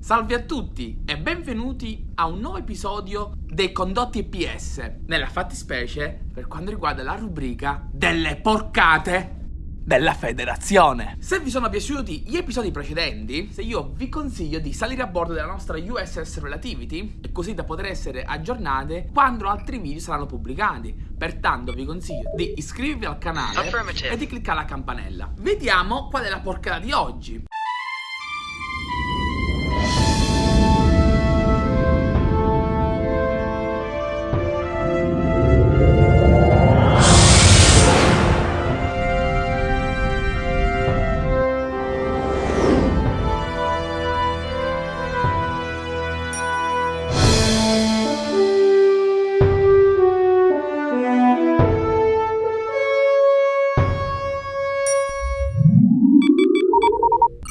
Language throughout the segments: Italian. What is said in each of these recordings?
Salve a tutti e benvenuti a un nuovo episodio dei condotti EPS, nella fattispecie per quanto riguarda la rubrica delle porcate della federazione. Se vi sono piaciuti gli episodi precedenti, se io vi consiglio di salire a bordo della nostra USS Relativity, così da poter essere aggiornate quando altri video saranno pubblicati. Pertanto vi consiglio di iscrivervi al canale e di cliccare la campanella. Vediamo qual è la porcata di oggi.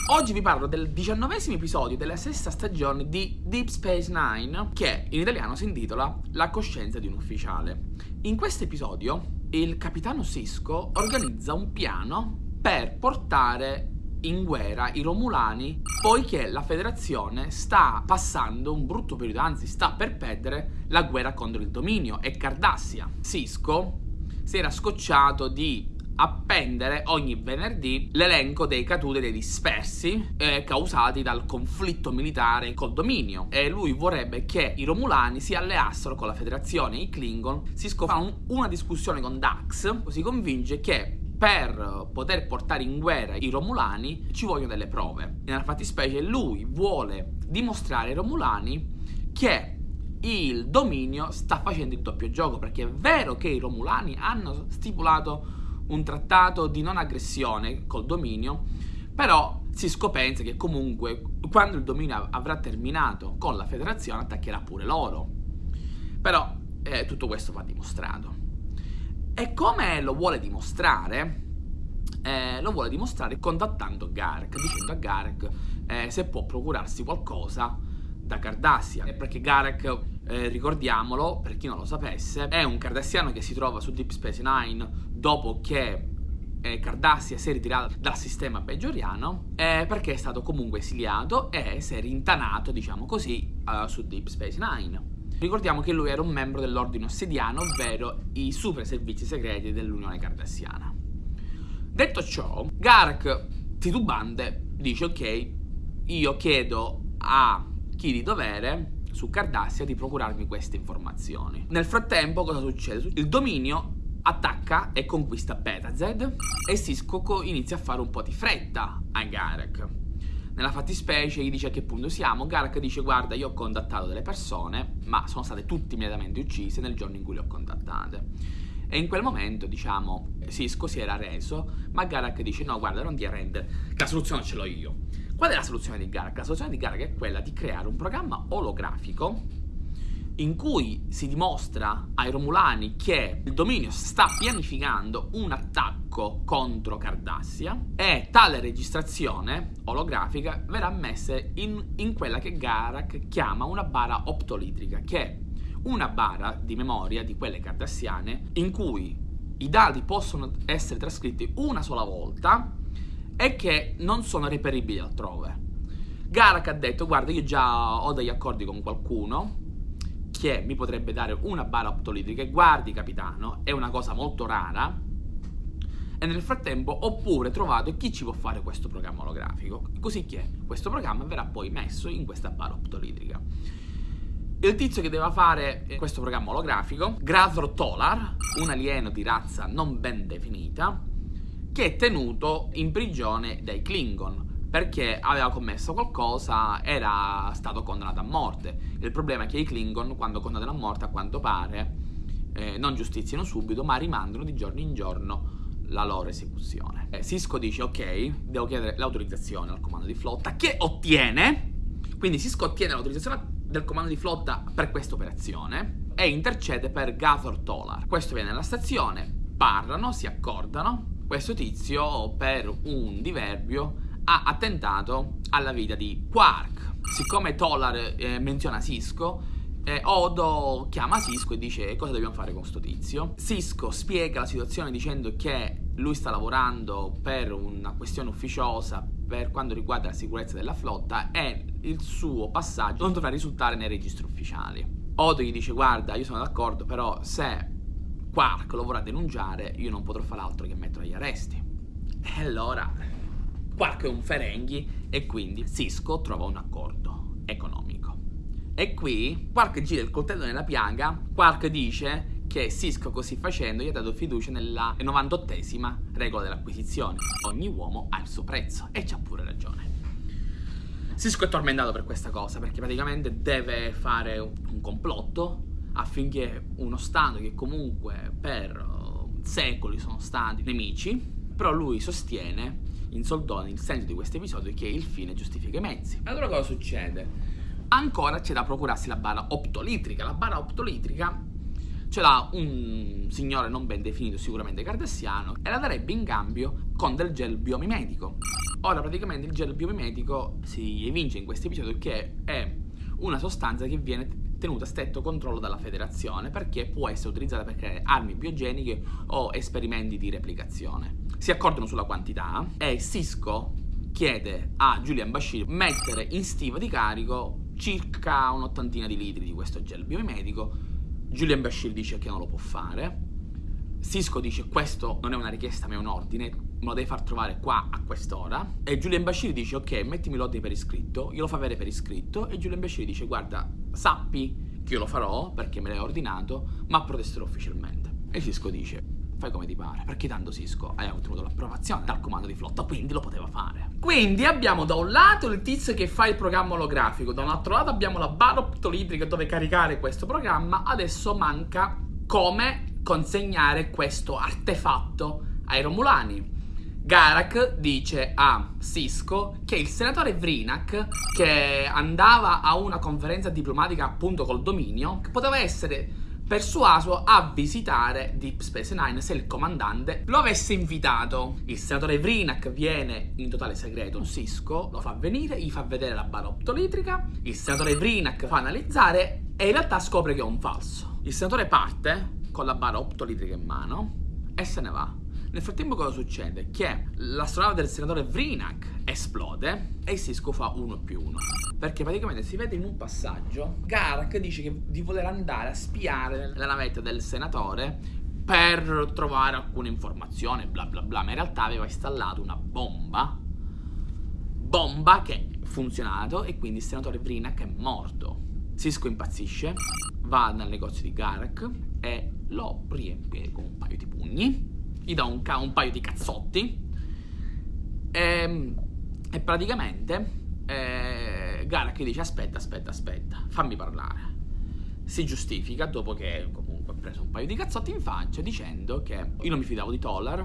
Oggi vi parlo del diciannovesimo episodio della sesta stagione di Deep Space Nine, che in italiano si intitola La coscienza di un ufficiale. In questo episodio il capitano Cisco organizza un piano per portare in guerra i Romulani poiché la federazione sta passando un brutto periodo, anzi sta per perdere la guerra contro il dominio e Cardassia. Cisco si era scocciato di appendere ogni venerdì l'elenco dei caduti dei dispersi eh, causati dal conflitto militare col dominio e lui vorrebbe che i Romulani si alleassero con la federazione i Klingon si scopano una discussione con Dax si convince che per poter portare in guerra i Romulani ci vogliono delle prove. Nella fattispecie lui vuole dimostrare ai Romulani che il dominio sta facendo il doppio gioco perché è vero che i Romulani hanno stipulato un trattato di non aggressione col dominio, però si scopensa che comunque quando il dominio avrà terminato con la federazione attaccherà pure loro. Però eh, tutto questo va dimostrato. E come lo vuole dimostrare? Eh, lo vuole dimostrare contattando Garek, dicendo a Garek eh, se può procurarsi qualcosa da Cardassia. Perché Garek, eh, ricordiamolo, per chi non lo sapesse, è un cardassiano che si trova su Deep Space Nine dopo che eh, Cardassia si è ritirata dal sistema peggioriano eh, perché è stato comunque esiliato e si è rintanato, diciamo così, uh, su Deep Space Nine. Ricordiamo che lui era un membro dell'ordine ossediano, ovvero i super servizi segreti dell'Unione Cardassiana. Detto ciò, Garak titubante dice ok, io chiedo a chi di dovere su Cardassia di procurarmi queste informazioni. Nel frattempo cosa succede? Il dominio attacca e conquista Betazed e Cisco inizia a fare un po' di fretta a Garek. Nella fattispecie gli dice a che punto siamo, Garek dice guarda io ho contattato delle persone ma sono state tutte immediatamente uccise nel giorno in cui le ho contattate. E in quel momento, diciamo, Cisco si era reso, ma Garak dice no, guarda, non ti arrendere, la soluzione ce l'ho io. Qual è la soluzione di Garak? La soluzione di Garak è quella di creare un programma olografico in cui si dimostra ai Romulani che il dominio sta pianificando un attacco contro Cardassia e tale registrazione olografica verrà messa in, in quella che Garak chiama una bara optolitrica, che è una bara di memoria di quelle cardassiane in cui i dati possono essere trascritti una sola volta e che non sono reperibili altrove. Garak ha detto, guarda, io già ho degli accordi con qualcuno che mi potrebbe dare una bara optolitrica e guardi capitano, è una cosa molto rara e nel frattempo ho pure trovato chi ci può fare questo programma olografico, così che questo programma verrà poi messo in questa bara optolitrica. Il tizio che deve fare questo programma olografico, Tolar, un alieno di razza non ben definita, che è tenuto in prigione dai Klingon, perché aveva commesso qualcosa, era stato condannato a morte. Il problema è che i Klingon, quando condannano a morte, a quanto pare, eh, non giustiziano subito, ma rimandano di giorno in giorno la loro esecuzione. Eh, Cisco dice, ok, devo chiedere l'autorizzazione al comando di flotta, che ottiene, quindi Cisco ottiene l'autorizzazione del comando di flotta per questa operazione e intercede per Gathor Tolar. Questo viene alla stazione, parlano, si accordano, questo tizio per un diverbio ha attentato alla vita di Quark. Siccome Tolar eh, menziona Cisco, eh, Odo chiama Cisco e dice cosa dobbiamo fare con sto tizio. Cisco spiega la situazione dicendo che lui sta lavorando per una questione ufficiosa per quanto riguarda la sicurezza della flotta e il suo passaggio non dovrà risultare nei registri ufficiali. Odo gli dice guarda io sono d'accordo però se Quark lo vorrà denunciare io non potrò fare altro che mettere agli arresti. E allora Quark è un Ferenghi e quindi Cisco trova un accordo economico. E qui Quark gira il coltello nella piaga, Quark dice che Cisco così facendo gli ha dato fiducia nella 98esima regola dell'acquisizione. Ogni uomo ha il suo prezzo e c'ha pure ragione. Cisco è tormentato per questa cosa perché praticamente deve fare un complotto affinché uno Stato che comunque per uh, secoli sono stati nemici, però lui sostiene in soldoni il senso di questo episodio che il fine giustifica i mezzi. Allora cosa succede? Ancora c'è da procurarsi la barra optolitrica. La barra optolitrica ce l'ha un signore non ben definito, sicuramente cardassiano, e la darebbe in cambio con del gel biomimetico. Ora praticamente il gel biomimetico si evince in questo episodio che è una sostanza che viene tenuta a stretto controllo dalla federazione perché può essere utilizzata per creare armi biogeniche o esperimenti di replicazione. Si accordano sulla quantità e Cisco chiede a Julian Bashir mettere in stiva di carico circa un'ottantina di litri di questo gel biomedico. Julian Bashir dice che non lo può fare. Cisco dice questo non è una richiesta ma è un ordine, me lo devi far trovare qua a quest'ora. E Julian Bashir dice ok mettimi l'ordine per iscritto, glielo fa avere per iscritto e Julian Bashir dice guarda sappi che io lo farò perché me l'hai ordinato ma protesterò ufficialmente. E Cisco dice fai come ti pare, perché tanto Cisco hai ottenuto l'approvazione dal comando di flotta, quindi lo poteva fare. Quindi abbiamo da un lato il tizio che fa il programma olografico, da un altro lato abbiamo la barra optolitrica dove caricare questo programma, adesso manca come consegnare questo artefatto ai Romulani. Garak dice a Cisco che il senatore Vrinak, che andava a una conferenza diplomatica appunto col dominio, poteva essere persuaso a visitare Deep Space Nine se il comandante lo avesse invitato. Il senatore Vrinak viene in totale segreto, Cisco lo fa venire, gli fa vedere la barra optolitrica, il senatore Vrinak fa analizzare e in realtà scopre che è un falso. Il senatore parte con la barra optolitrica in mano e se ne va. Nel frattempo cosa succede? Che l'astronave del senatore Vrinak esplode e Cisco fa 1 più 1. Perché praticamente si vede in un passaggio Garak dice che di voler andare a spiare la navetta del senatore per trovare alcune informazioni, bla bla bla, ma in realtà aveva installato una bomba, bomba che ha funzionato e quindi il senatore Vrinak è morto. Cisco impazzisce, va nel negozio di Garak e lo riempie con un paio di pugni gli dà un, un paio di cazzotti e, ehm, e praticamente eh, Garak dice aspetta, aspetta, aspetta, fammi parlare. Si giustifica dopo che comunque ha preso un paio di cazzotti in faccia dicendo che io non mi fidavo di Tolar,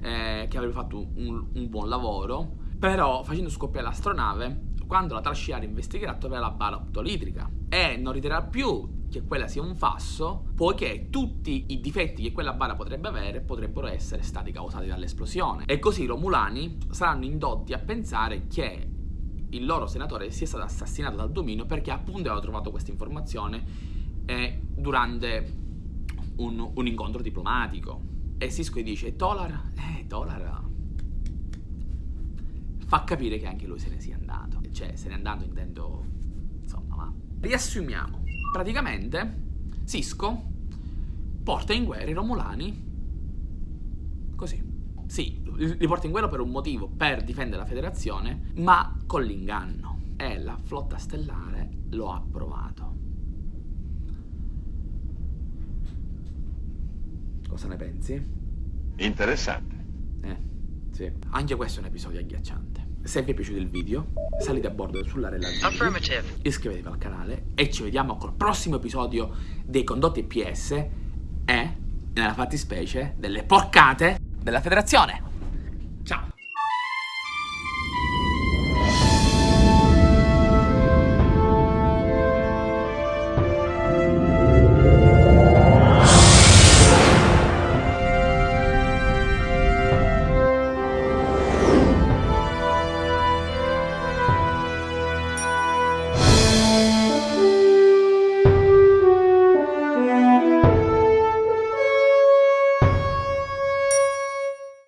eh, che avrebbe fatto un, un buon lavoro, però facendo scoppiare l'astronave quando la trascinare investigherà troverà la barra optolitrica e non riterrà più che quella sia un fasso, poiché tutti i difetti che quella bara potrebbe avere potrebbero essere stati causati dall'esplosione. E così i Romulani saranno indotti a pensare che il loro senatore sia stato assassinato dal dominio perché appunto aveva trovato questa informazione eh, durante un, un, incontro diplomatico. E Cisco dice, Tolar, eh, Tolar fa capire che anche lui se ne sia andato. Cioè, se ne è andato intendo, insomma, ma... Riassumiamo praticamente Cisco porta in guerra i Romulani così. Sì, li porta in guerra per un motivo, per difendere la federazione, ma con l'inganno. E la flotta stellare lo ha approvato. Cosa ne pensi? Interessante. Eh, sì. Anche questo è un episodio agghiacciante. Se vi è piaciuto il video, salite a bordo sulla relazione, iscrivetevi al canale e ci vediamo col prossimo episodio dei condotti PS e, nella fattispecie, delle porcate della federazione.